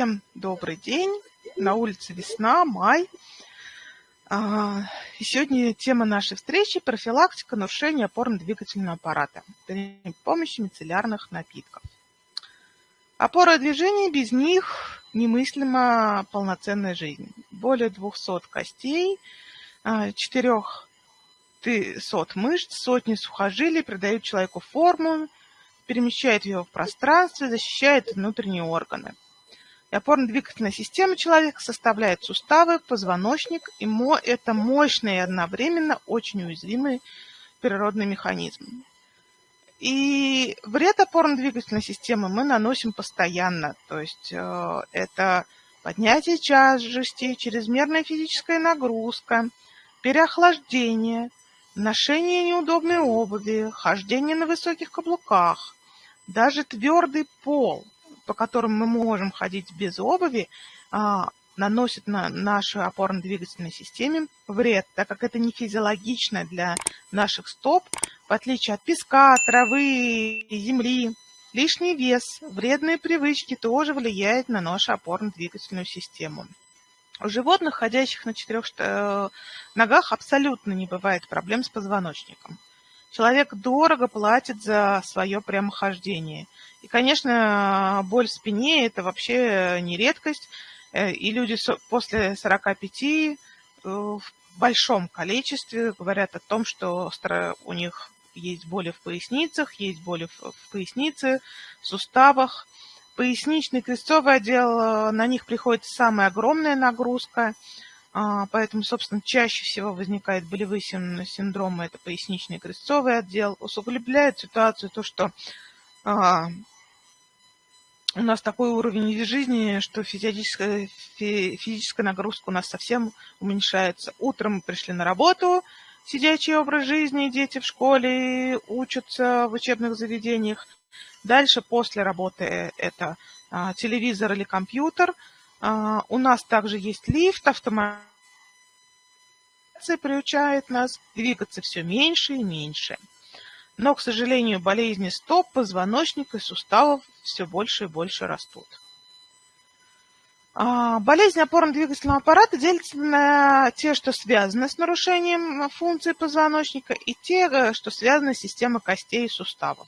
Всем добрый день. На улице весна, май. А, и сегодня тема нашей встречи – профилактика нарушения опорно-двигательного аппарата при помощи мицеллярных напитков. Опора движения, без них немыслима полноценная жизнь. Более 200 костей, 400 а, мышц, сотни сухожилий придают человеку форму, перемещает его в пространстве, защищает внутренние органы. И опорно-двигательная система человека составляет суставы, позвоночник, и это мощный и одновременно очень уязвимый природный механизм. И вред опорно-двигательной системы мы наносим постоянно. То есть э, это поднятие тяжести, чрезмерная физическая нагрузка, переохлаждение, ношение неудобной обуви, хождение на высоких каблуках, даже твердый пол, по которому мы можем ходить без обуви, а, наносит на нашей опорно-двигательной системе вред, так как это не физиологично для наших стоп, в отличие от песка, травы, земли. Лишний вес, вредные привычки тоже влияют на нашу опорно-двигательную систему. У животных, ходящих на четырех э, ногах, абсолютно не бывает проблем с позвоночником. Человек дорого платит за свое прямохождение. И, конечно, боль в спине – это вообще не редкость. Э, и люди после 45 э, в большом количестве говорят о том, что у них есть боли в поясницах, есть боли в пояснице, в суставах. Поясничный крестцовый отдел, э, на них приходит самая огромная нагрузка, поэтому, собственно, чаще всего возникает болевые синдромы, это поясничный крестцовый отдел. Усугубляет ситуацию то, что а, у нас такой уровень жизни, что физическая, физическая нагрузка у нас совсем уменьшается. Утром мы пришли на работу, сидячий образ жизни, дети в школе учатся в учебных заведениях. Дальше после работы это а, телевизор или компьютер. А, у нас также есть лифт, автоматизация приучает нас двигаться все меньше и меньше. Но, к сожалению, болезни стоп, позвоночника и суставов все больше и больше растут. А, болезни опорно-двигательного аппарата делятся на те, что связаны с нарушением функции позвоночника, и те, э, что связаны с системой костей и суставов.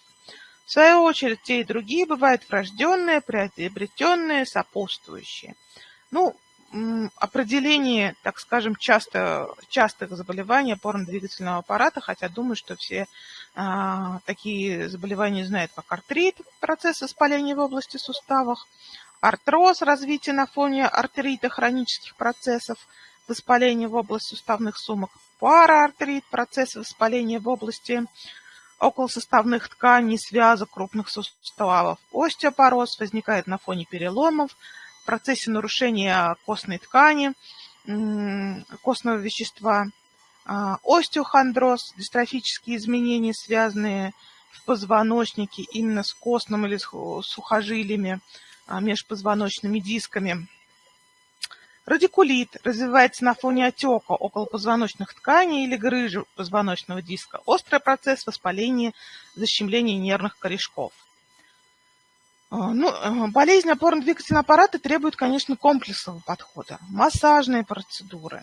В свою очередь, те и другие бывают врожденные, приобретенные, сопутствующие. Ну, определение, так скажем, часто, частых заболеваний опорно-двигательного аппарата, хотя думаю, что все а, такие заболевания знают, как артрит, процесс воспаления в области суставов, артроз, развитие на фоне артерита хронических процессов, воспаления в области суставных сумок, параартрит, процесс воспаления в области околосуставных тканей, связок крупных суставов, остеопороз возникает на фоне переломов, в процессе нарушения костной ткани, костного вещества, а, остеохондроз, дистрофические изменения, связанные в позвоночнике именно с костным или с сухожилиями, а, межпозвоночными дисками. Радикулит развивается на фоне отека околопозвоночных тканей или грыжи позвоночного диска. Острый процесс воспаления, защемления нервных корешков. А, ну, э, болезнь опорно-двигательного аппарата требует, конечно, комплексного подхода. Массажные процедуры,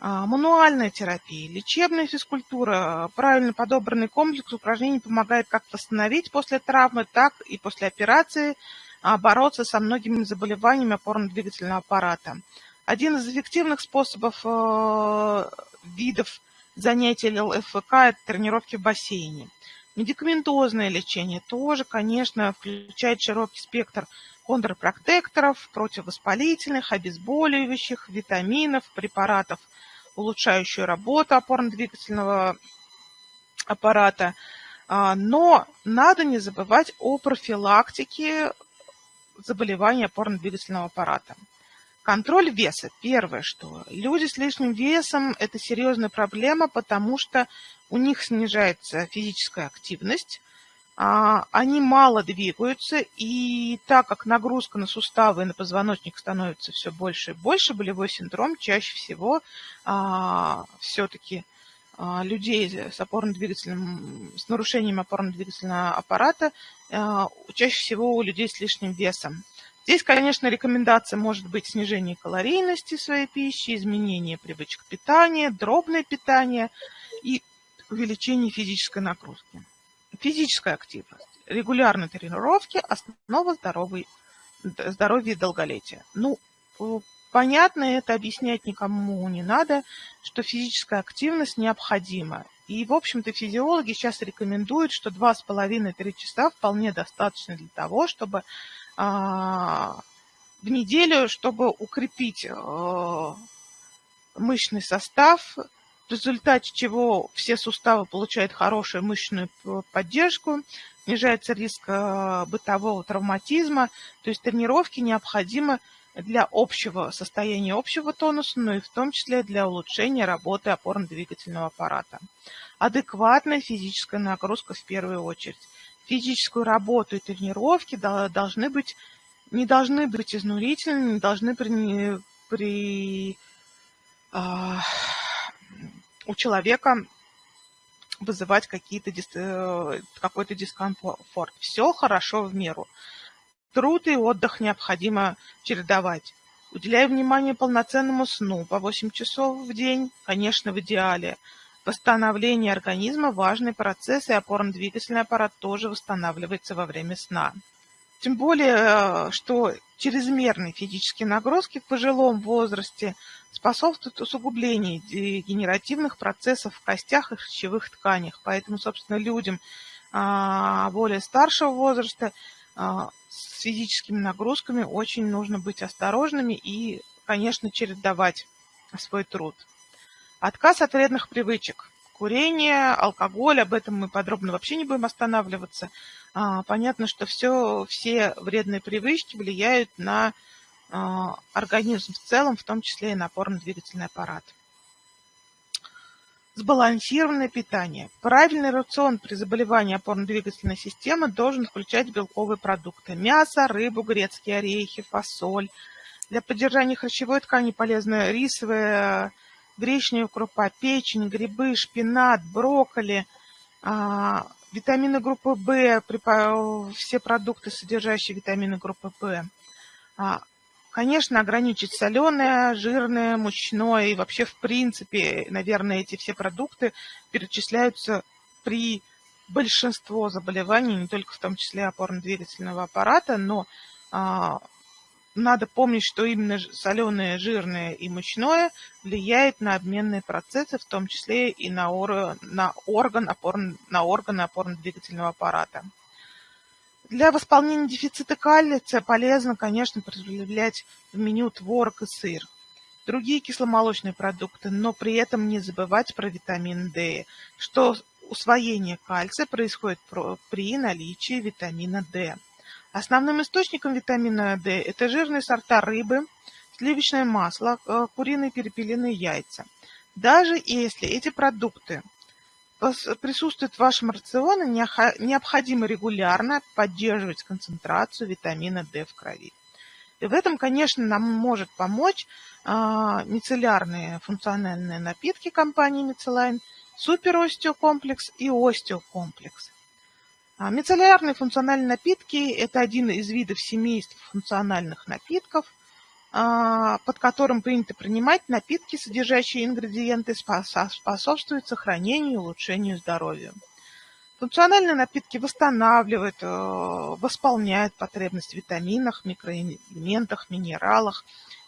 а, мануальная терапия, лечебная физкультура, правильно подобранный комплекс упражнений помогает как восстановить после травмы, так и после операции а, бороться со многими заболеваниями опорно-двигательного аппарата. Один из эффективных способов э, видов занятий ЛФК – это тренировки в бассейне. Медикаментозное лечение тоже, конечно, включает широкий спектр контрпротекторов, противовоспалительных, обезболивающих, витаминов, препаратов, улучшающих работу опорно-двигательного аппарата. А, но надо не забывать о профилактике заболеваний опорно-двигательного аппарата. Контроль веса. Первое, что люди с лишним весом – это серьезная проблема, потому что у них снижается физическая активность, а, они мало двигаются, и так как нагрузка на суставы и на позвоночник становится все больше и больше, болевой синдром чаще всего а, все-таки а, людей с опорно-двигательным, с нарушением опорно-двигательного аппарата, чаще всего у людей с лишним весом. Здесь, конечно, рекомендация может быть снижение калорийности своей пищи, изменение привычек питания, дробное питание и увеличение физической нагрузки. Физическая активность, регулярные тренировки – основа здоровой, здоровья и долголетия. Ну, понятно, это объяснять никому не надо, что физическая активность необходима. И, в общем-то, физиологи сейчас рекомендуют, что 2,5-3 часа вполне достаточно для того, чтобы в неделю, чтобы укрепить а, мышечный состав, в результате чего все суставы получают хорошую мышечную поддержку, снижается риск а, бытового травматизма, то есть тренировки необходимы для общего состояния общего тонуса, но и в том числе для улучшения работы опорно-двигательного аппарата. Адекватная физическая нагрузка в первую очередь. Физическую работу и тренировки должны быть, не должны быть изнурительными, не должны при, при а, у человека вызывать какие-то, э, какой-то дискомфорт. Все хорошо в меру. Труд и отдых необходимо чередовать. Уделяя внимание полноценному сну по 8 часов в день, конечно, в идеале. Восстановление организма – важный процесс, и опорно-двигательный аппарат тоже восстанавливается во время сна. Тем более, э, что чрезмерные физические нагрузки в пожилом возрасте способствуют усугублению дегенеративных процессов в костях и хрящевых тканях. Поэтому, собственно, людям а, более старшего возраста а, с физическими нагрузками очень нужно быть осторожными и, конечно, чередовать свой труд. Отказ от вредных привычек. Курение, алкоголь, об этом мы подробно вообще не будем останавливаться. А, понятно, что все, все вредные привычки влияют на а, организм в целом, в том числе и на опорно-двигательный аппарат. Сбалансированное питание. Правильный рацион при заболевании опорно-двигательной системы должен включать белковые продукты. Мясо, рыбу, грецкие орехи, фасоль. Для поддержания хрящевой ткани полезны рисовая, гречневая крупа, печень, грибы, шпинат, брокколи, а, витамины группы В, все продукты, содержащие витамины группы В. А, Конечно, ограничить соленое, жирное, мучное и вообще в принципе, наверное, эти все продукты перечисляются при большинство заболеваний, не только в том числе опорно-двигательного аппарата, но а, надо помнить, что именно соленое, жирное и мучное влияет на обменные процессы, в том числе и на, ор, на, орган, опор, на органы опорно-двигательного аппарата. Для восполнения дефицита кальция полезно, конечно, проявлять в меню творог и сыр, другие кисломолочные продукты, но при этом не забывать про витамин D, что усвоение кальция происходит при наличии витамина D. Основным источником витамина D это жирные сорта рыбы, сливочное масло, э, куриные перепелиные яйца. Даже если эти продукты присутствует в вашем рационе, необходимо регулярно поддерживать концентрацию витамина D в крови. И в этом, конечно, нам может помочь а, мицеллярные функциональные напитки компании Мицелайн, суперостеокомплекс и остеокомплекс. А, мицеллярные функциональные напитки – это один из видов семейств функциональных напитков – а, под которым принято принимать напитки, содержащие ингредиенты, способствуют сохранению и улучшению здоровья. Функциональные напитки восстанавливают, э, восполняют потребность в витаминах, микроэлементах, минералах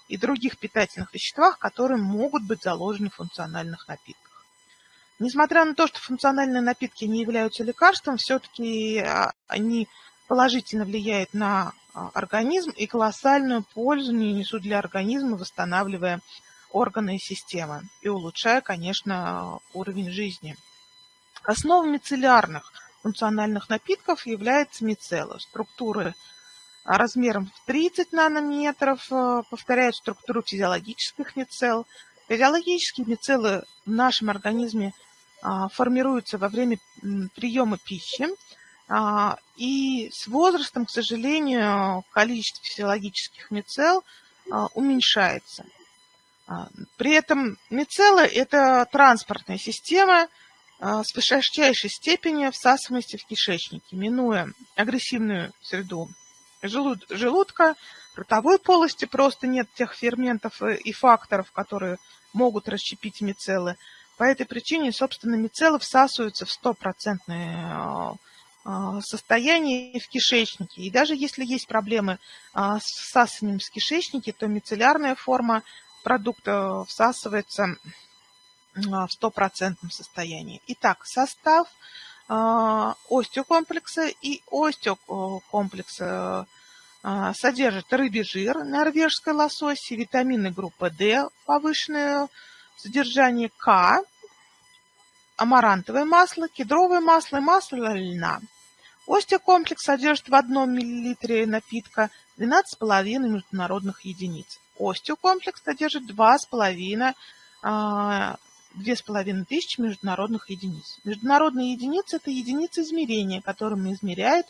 и других питательных веществах, которые могут быть заложены в функциональных напитках. Несмотря на то, что функциональные напитки не являются лекарством, все-таки а, они положительно влияют на а, организм и колоссальную пользу не несут для организма, восстанавливая органы и системы и улучшая, конечно, уровень жизни. Основой мицеллярных функциональных напитков является мицелла. Структуры размером в 30 нанометров э, повторяют структуру физиологических мицелл. Физиологические мицеллы в нашем организме формируются во время приема пищи, а, и с возрастом, к сожалению, количество физиологических мицел а, уменьшается. А, при этом мицеллы – это транспортная система с высочайшей степенью всасываемости в кишечнике, минуя агрессивную среду желудка, ротовой полости просто нет тех ферментов и факторов, которые могут расщепить мицеллы. По этой причине, собственно, мицеллы всасываются в стопроцентное а, состояние в кишечнике. И даже если есть проблемы а, с всасыванием в кишечнике, то мицеллярная форма продукта всасывается в стопроцентном состоянии. Итак, состав остеокомплекса и остеокомплекса содержит рыбий жир, норвежской лососи, витамины группы D, повышенное содержание К, амарантовое масло, кедровое масло и масло льна. Остеокомплекс содержит в одном миллилитре напитка 12,5 международных единиц. Остеокомплекс содержит 2,5 2500 тысячи международных единиц. Международные единицы – это единицы измерения, которыми измеряют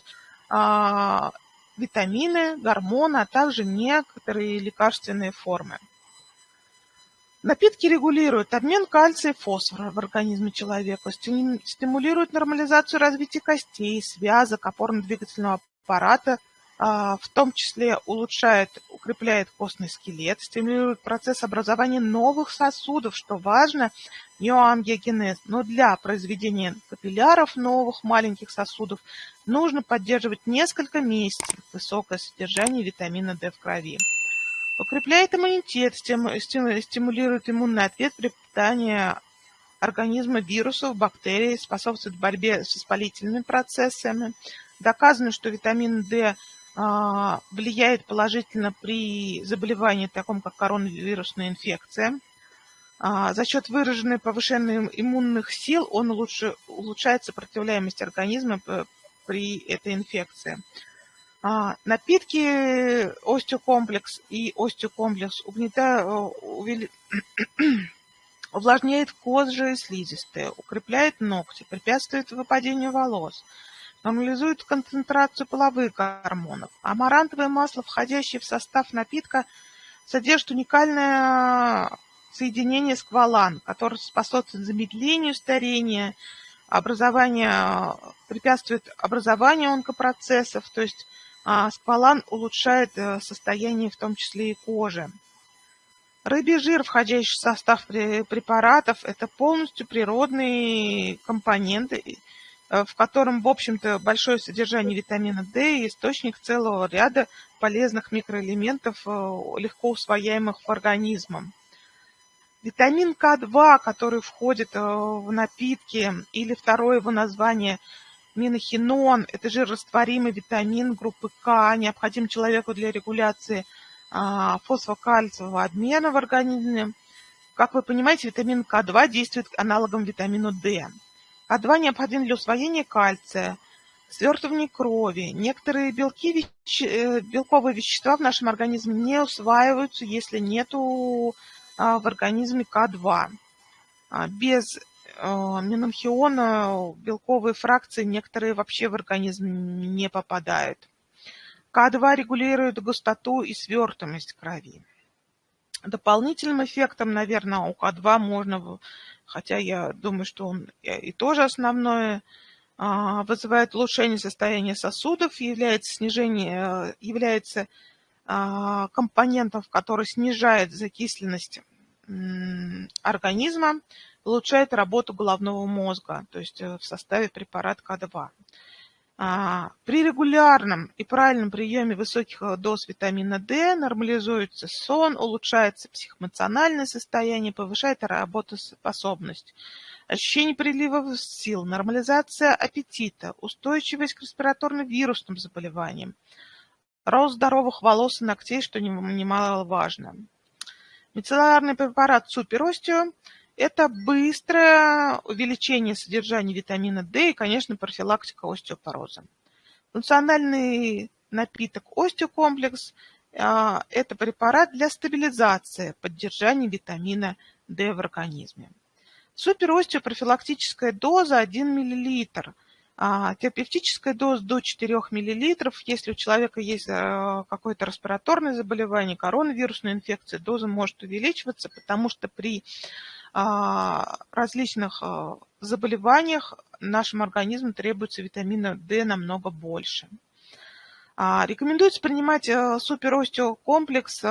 а, витамины, гормоны, а также некоторые лекарственные формы. Напитки регулируют обмен кальция и фосфора в организме человека, стимулируют нормализацию развития костей, связок, опорно-двигательного аппарата, а, в том числе улучшает, укрепляет костный скелет, стимулирует процесс образования новых сосудов, что важно, неоангиогенез. Но для произведения капилляров новых маленьких сосудов нужно поддерживать несколько месяцев высокое содержание витамина D в крови. Укрепляет иммунитет, стимулирует иммунный ответ при питании организма вирусов, бактерий, способствует борьбе с воспалительными процессами. Доказано, что витамин D а, влияет положительно при заболевании, таком как коронавирусная инфекция. А, за счет выраженной повышенной иммунных сил он улучшает сопротивляемость организма при этой инфекции. А, напитки остеокомплекс и остеокомплекс увели... увлажняет кожу и слизистые, укрепляет ногти, препятствует выпадению волос, нормализует концентрацию половых гормонов. Амарантовое масло, входящее в состав напитка, содержит уникальное соединение сквалан, которое способствует замедлению старения, образование, препятствует образованию онкопроцессов, то есть а сквалан улучшает э, состояние в том числе и кожи. Рыбий жир, входящий в состав препаратов, это полностью природные компоненты, э, в котором, в общем-то, большое содержание витамина D и источник целого ряда полезных микроэлементов, э, легко усвояемых организмом. Витамин К2, который входит в напитки, или второе его название – Минохинон – это жирорастворимый витамин группы К, необходим человеку для регуляции а, фосфокальциевого обмена в организме. Как вы понимаете, витамин К2 действует аналогом витамину D. К2 необходим для усвоения кальция, свертывания крови. Некоторые белки, э, белковые вещества в нашем организме не усваиваются, если нет в организме К2. А, без а, Менанхиона белковые фракции некоторые вообще в организм не попадают. К2 регулирует густоту и свертываемость крови. Дополнительным эффектом, наверное, у К2 можно, хотя я думаю, что он и тоже основное, а, вызывает улучшение состояния сосудов, является, снижение, является а, компонентом, который снижает закисленность организма, улучшает работу головного мозга, то есть э, в составе препарат К2. А, при регулярном и правильном приеме высоких э, доз витамина D нормализуется сон, улучшается психоэмоциональное состояние, повышает работоспособность, ощущение прилива сил, нормализация аппетита, устойчивость к респираторно-вирусным заболеваниям, рост здоровых волос и ногтей, что немаловажно. Мицеллярный препарат Суперостео это быстрое увеличение содержания витамина D и, конечно, профилактика остеопороза. Функциональный напиток остеокомплекс а, – это препарат для стабилизации, поддержания витамина D в организме. Суперостеопрофилактическая доза 1 мл, а терапевтическая доза до 4 мл. Если у человека есть а, какое-то респираторное заболевание, коронавирусная инфекция, доза может увеличиваться, потому что при различных а, заболеваниях нашему организму требуется витамина D намного больше. А, рекомендуется принимать э, суперостеокомплекс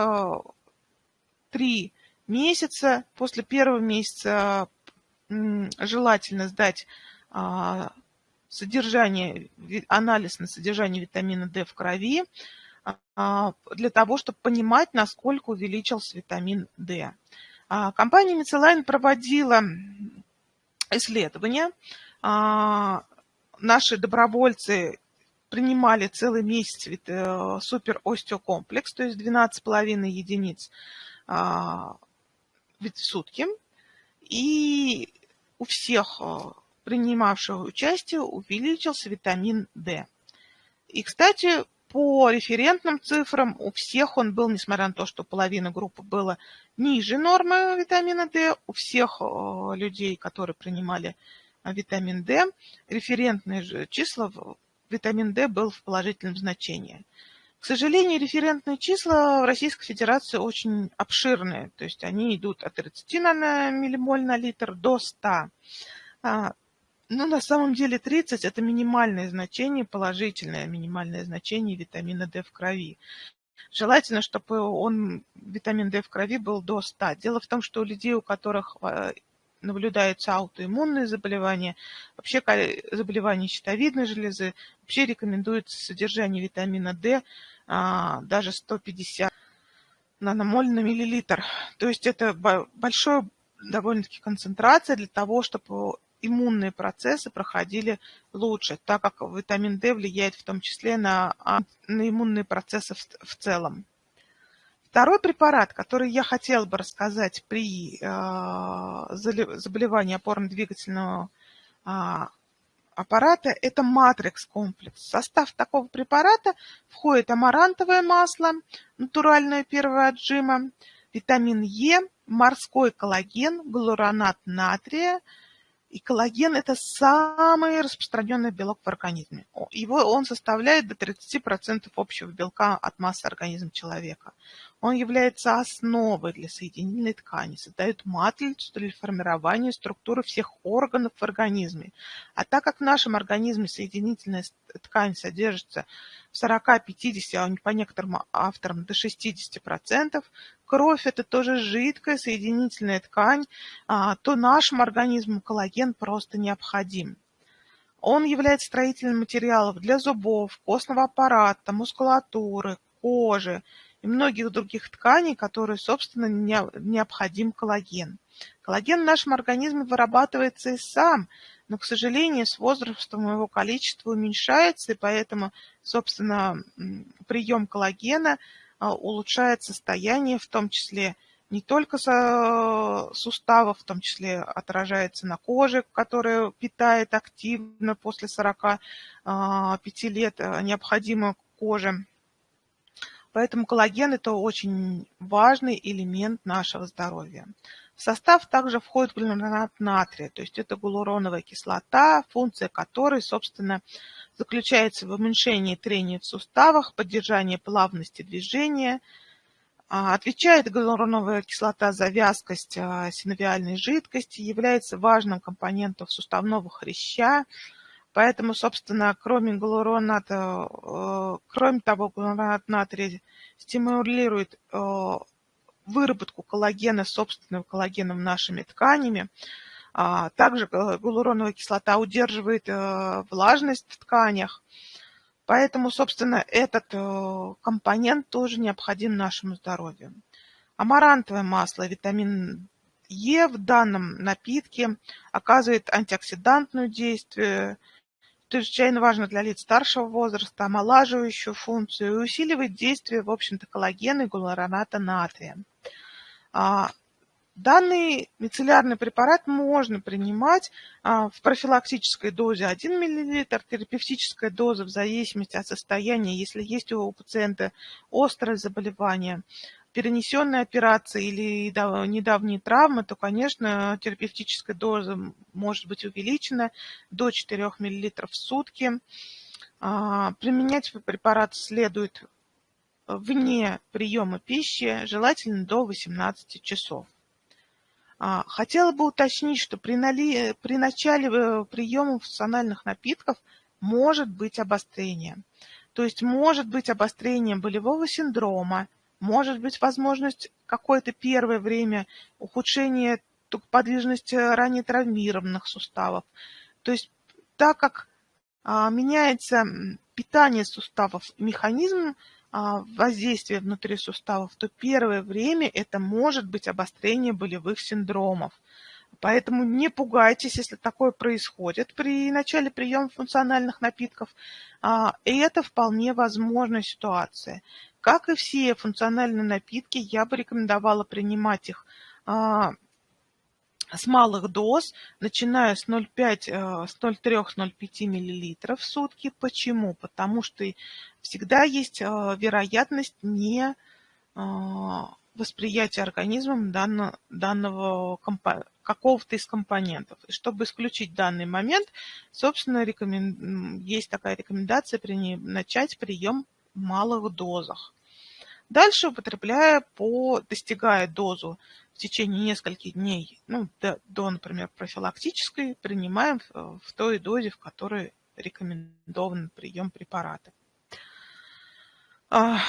3 месяца. После первого месяца желательно сдать а, содержание, анализ на содержание витамина D в крови а, для того, чтобы понимать, насколько увеличился витамин D. А, компания Мицелайн проводила исследования. Наши добровольцы принимали целый месяц э, супер остеокомплекс, то есть 12,5 единиц в сутки. И у всех э, принимавших участие увеличился витамин D. И, кстати, по референтным цифрам у всех он был, несмотря на то, что половина группы была ниже нормы витамина D, у всех э, людей, которые принимали э, витамин D, референтные числа витамин D был в положительном значении. К сожалению, референтные числа в Российской Федерации очень обширные, то есть они идут от 30 на миллимоль на литр до 100. Ну, на самом деле 30 – это минимальное значение, положительное минимальное значение витамина D в крови. Желательно, чтобы он, витамин D в крови был до 100. Дело в том, что у людей, у которых а, наблюдаются аутоиммунные заболевания, вообще заболевания щитовидной железы, вообще рекомендуется содержание витамина D а, даже 150 наномоль на миллилитр. То есть это большая довольно-таки концентрация для того, чтобы иммунные процессы проходили лучше, так как витамин D влияет в том числе на, а, на иммунные процессы в, в целом. Второй препарат, который я хотела бы рассказать при э, заболевании опорно-двигательного э, аппарата, это матрикс-комплекс. В состав такого препарата входит амарантовое масло, натуральное первое отжима, витамин Е, морской коллаген, галуронат натрия, и коллаген – это самый распространенный белок в организме. Его, он составляет до 30% общего белка от массы организма человека. Он является основой для соединительной ткани, создает матрицу для формирования структуры всех органов в организме. А так как в нашем организме соединительная ткань содержится в 40-50, а по некоторым авторам до 60%, кровь – это тоже жидкая соединительная ткань, а, то нашему организму коллаген просто необходим. Он является строительным материалом для зубов, костного аппарата, мускулатуры, кожи и многих других тканей, которые, собственно, необходим коллаген. Коллаген в нашем организме вырабатывается и сам, но, к сожалению, с возрастом его количество уменьшается, и поэтому, собственно, прием коллагена – улучшает состояние, в том числе не только суставов, в том числе отражается на коже, которая питает активно после 45 а, лет а, необходимо коже. Поэтому коллаген – это очень важный элемент нашего здоровья. В состав также входит глюминат натрия, то есть это гиалуроновая кислота, функция которой, собственно, заключается в уменьшении трения в суставах, поддержании плавности движения. А, отвечает гиалуроновая кислота за вязкость а, синовиальной жидкости, является важным компонентом суставного хряща, Поэтому, собственно, кроме галуроната, э, кроме того, галуронат натрия стимулирует э, выработку коллагена, собственного коллагена нашими тканями. А, также гиалуроновая кислота удерживает э, влажность в тканях. Поэтому, собственно, этот э, компонент тоже необходим нашему здоровью. Амарантовое масло, витамин Е в данном напитке оказывает антиоксидантное действие, чрезвычайно важно для лиц старшего возраста, омолаживающую функцию и усиливает действие, в общем-то, коллагена и гиалуроната натрия. А, данный мицеллярный препарат можно принимать а, в профилактической дозе 1 мл, терапевтическая доза в зависимости от состояния, если есть у пациента острое заболевание, перенесенные операции или недавние травмы, то, конечно, терапевтическая доза может быть увеличена до 4 мл в сутки. А, применять препарат следует вне приема пищи, желательно до 18 часов. А, хотела бы уточнить, что при, нали... при начале э, приема функциональных напитков может быть обострение. То есть может быть обострение болевого синдрома, может быть возможность какое-то первое время ухудшения подвижности ранее травмированных суставов. То есть так как а, меняется питание суставов, механизм а, воздействия внутри суставов, то первое время это может быть обострение болевых синдромов. Поэтому не пугайтесь, если такое происходит при начале приема функциональных напитков. А, и это вполне возможная ситуация. Как и все функциональные напитки, я бы рекомендовала принимать их а, с малых доз, начиная с 0,3-0,5 э, мл в сутки. Почему? Потому что всегда есть вероятность не восприятия организмом данного, данного какого-то из компонентов. И чтобы исключить данный момент, собственно, рекомен... есть такая рекомендация при... начать прием в малых дозах. Дальше, употребляя по, достигая дозу в течение нескольких дней, ну, до, до например, профилактической, принимаем в, в той дозе, в которой рекомендован прием препарата. А,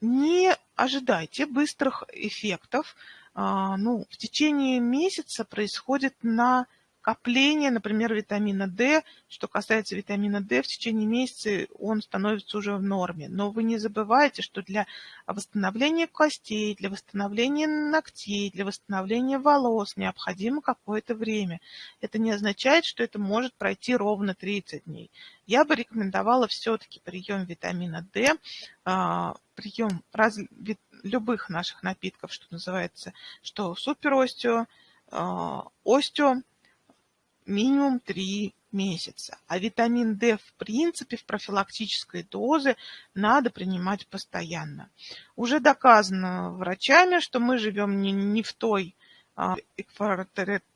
не ожидайте быстрых эффектов. А, ну, в течение месяца происходит на Копление, например, витамина D. Что касается витамина D, в течение месяца он становится уже в норме. Но вы не забывайте, что для восстановления костей, для восстановления ногтей, для восстановления волос необходимо какое-то время. Это не означает, что это может пройти ровно 30 дней. Я бы рекомендовала все-таки прием витамина D, а, прием раз, любых наших напитков, что называется, что суперостео, а, остео, минимум 3 месяца. А витамин D в принципе в профилактической дозе надо принимать постоянно. Уже доказано врачами, что мы живем не, не в той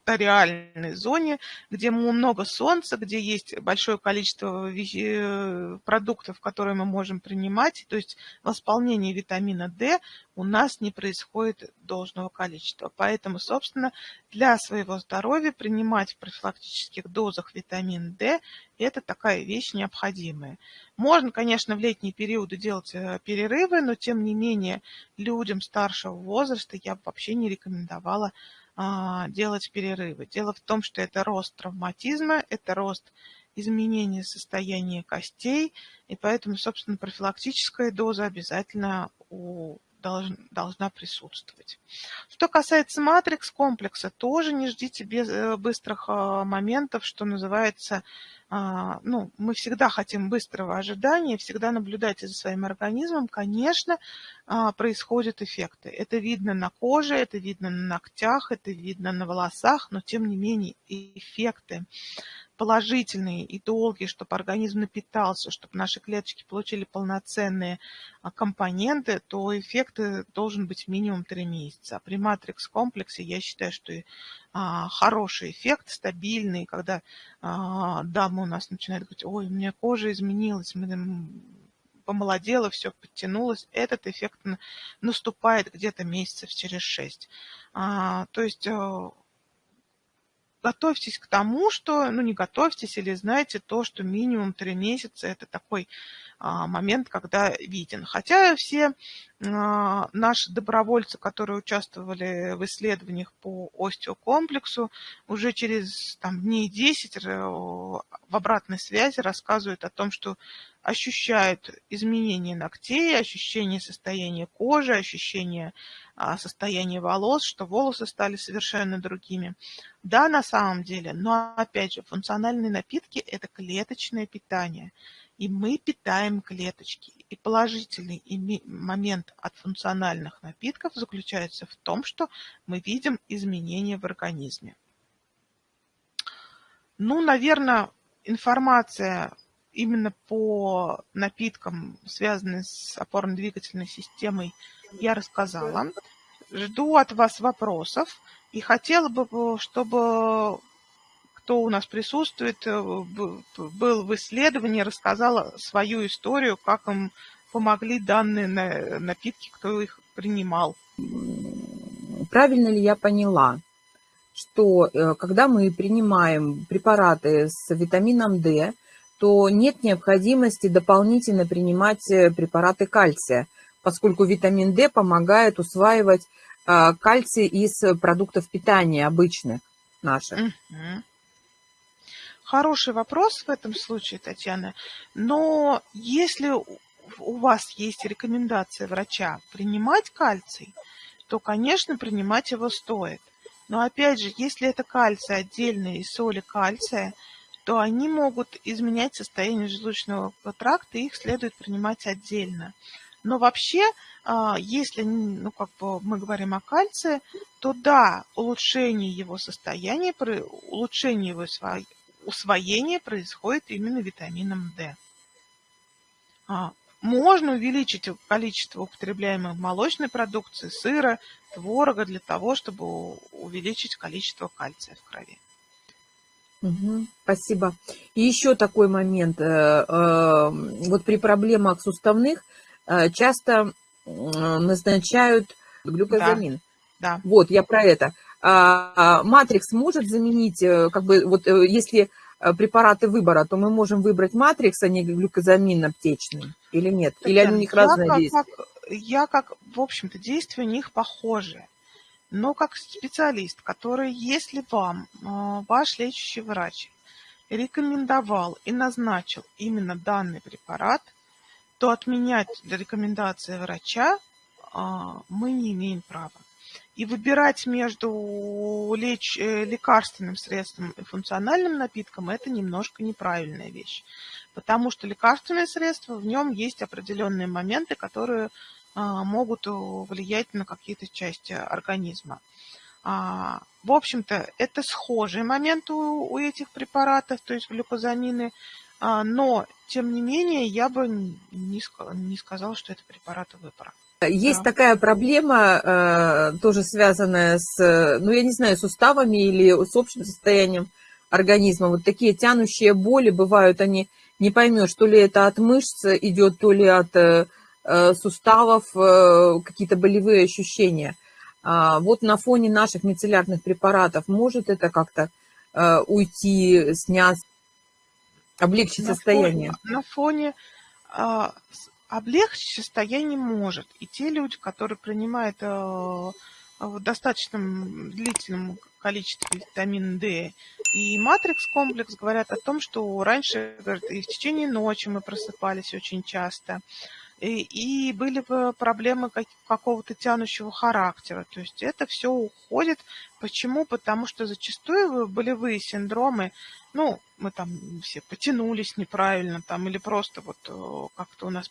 экваториальной зоне, где много солнца, где есть большое количество э, продуктов, которые мы можем принимать. То есть восполнение витамина D у нас не происходит должного количества. Поэтому, собственно, для своего здоровья принимать в профилактических дозах витамин D – это такая вещь необходимая. Можно, конечно, в летние периоды делать э, перерывы, но тем не менее людям старшего возраста я вообще не рекомендовала делать перерывы. Дело в том, что это рост травматизма, это рост изменения состояния костей, и поэтому, собственно, профилактическая доза обязательно у должна присутствовать. Что касается матрикс-комплекса, тоже не ждите без, э, быстрых а, моментов, что называется, а, ну, мы всегда хотим быстрого ожидания, всегда наблюдайте за своим организмом, конечно, а, происходят эффекты. Это видно на коже, это видно на ногтях, это видно на волосах, но тем не менее эффекты положительные и долгие, чтобы организм напитался, чтобы наши клеточки получили полноценные а, компоненты, то эффект должен быть минимум 3 месяца. При матрикс-комплексе я считаю, что а, хороший эффект, стабильный, когда а, у нас начинает говорить, ой, у меня кожа изменилась, помолодела, все подтянулось, этот эффект наступает где-то месяцев через 6. А, то есть э, готовьтесь к тому, что, ну не готовьтесь или знаете то, что минимум три месяца это такой момент, когда виден. Хотя все а, наши добровольцы, которые участвовали в исследованиях по остеокомплексу, уже через там, дней 10 э, в обратной связи рассказывают о том, что ощущают изменение ногтей, ощущение состояния кожи, ощущение а, состояния волос, что волосы стали совершенно другими. Да, на самом деле, но опять же, функциональные напитки – это клеточное питание. И мы питаем клеточки. И положительный момент от функциональных напитков заключается в том, что мы видим изменения в организме. Ну, наверное, информация именно по напиткам, связанным с опорно-двигательной системой, я рассказала. Жду от вас вопросов и хотела бы, чтобы кто у нас присутствует, э, был в исследовании, рассказал свою историю, как им помогли данные напитки, кто их принимал. Правильно ли я поняла, что э, когда мы принимаем препараты с витамином D, то нет необходимости дополнительно принимать э, препараты кальция, поскольку витамин D помогает усваивать кальций из продуктов питания обычных наших. Мгм. Хороший вопрос в этом случае, Татьяна. Но если у вас есть рекомендация врача принимать кальций, то, конечно, принимать его стоит. Но опять же, если это кальций отдельные соли кальция, то они могут изменять состояние желудочного тракта, и их следует принимать отдельно. Но вообще, а, если ну, как бы мы говорим о кальции, то да, улучшение его состояния, улучшение его усвоения происходит именно витамином D. А, можно увеличить количество употребляемой молочной продукции, сыра, творога для того, чтобы увеличить количество кальция в крови. Угу, спасибо. И еще такой момент. Э, э, вот при проблемах суставных э, часто назначают глюкозамин. Да, да. Вот, я про это. А, а матрикс может заменить, как бы, вот если препараты выбора, то мы можем выбрать матрикс, а не глюкозамин аптечный, или нет? Или они у них разные как, действия? Как, я как, в общем-то, действия у них похожи. Но как специалист, который, если вам ваш лечащий врач рекомендовал и назначил именно данный препарат, то отменять рекомендации врача а, мы не имеем права. И выбирать между леч... Э, лекарственным средством и функциональным напитком – это немножко неправильная вещь. Потому что лекарственное средство, в нем есть определенные моменты, которые а, могут влиять на какие-то части организма. А, в общем-то, это схожий момент у, у этих препаратов, то есть глюкозамины, а, но, тем не менее, я бы не, не сказала, что это препараты выбора. Есть да. такая проблема, э, тоже связанная с, ну, я не знаю, суставами или с общим состоянием организма. Вот такие тянущие боли бывают, они не поймешь, то ли это от мышц идет, то ли от э, Э, суставов, э, какие-то болевые ощущения. А, вот на фоне наших мицеллярных препаратов может это как-то э, уйти, снять, облегчить на состояние? Фоне, на фоне а, облегчить состояние может. И те люди, которые принимают а, в достаточном длительном количестве витамина D и матрикс-комплекс, говорят о том, что раньше говорят, и в течение ночи мы просыпались очень часто, и, и были бы проблемы как, какого-то тянущего характера. То есть это все уходит. Почему? Потому что зачастую болевые синдромы, ну, мы там все потянулись неправильно, там, или просто вот э, как-то у нас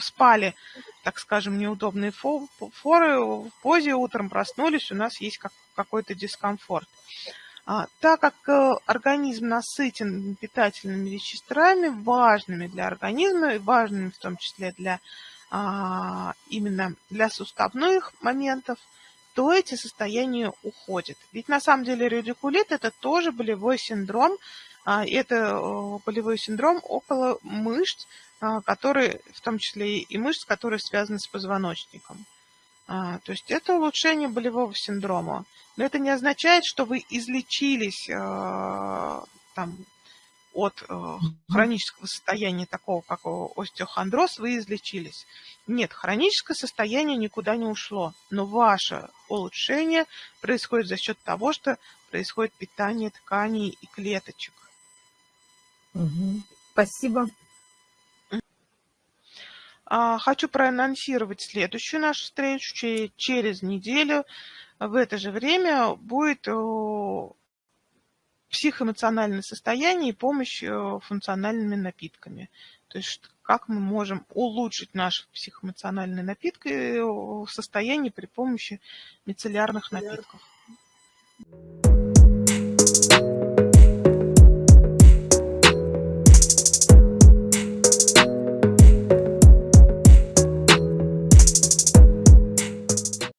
спали, так скажем, неудобные форы, в позе утром проснулись, у нас есть как, какой-то дискомфорт. А, так как э, организм насытен питательными веществами, важными для организма, важными в том числе для а, именно для суставных моментов, то эти состояния уходят. Ведь на самом деле радикулит это тоже болевой синдром, а, это э, болевой синдром около мышц, которые, в том числе и мышц, которые связаны с позвоночником. То есть это улучшение болевого синдрома. Но это не означает, что вы излечились э, там, от э, хронического состояния такого, как остеохондроз, вы излечились. Нет, хроническое состояние никуда не ушло, но ваше улучшение происходит за счет того, что происходит питание тканей и клеточек. Угу. Спасибо. А, хочу проанонсировать следующую нашу встречу через неделю в это же время будет психоэмоциональное состояние и помощь функциональными напитками. То есть как мы можем улучшить наше психоэмоциональное напитки э, состояние при помощи мицеллярных напитков.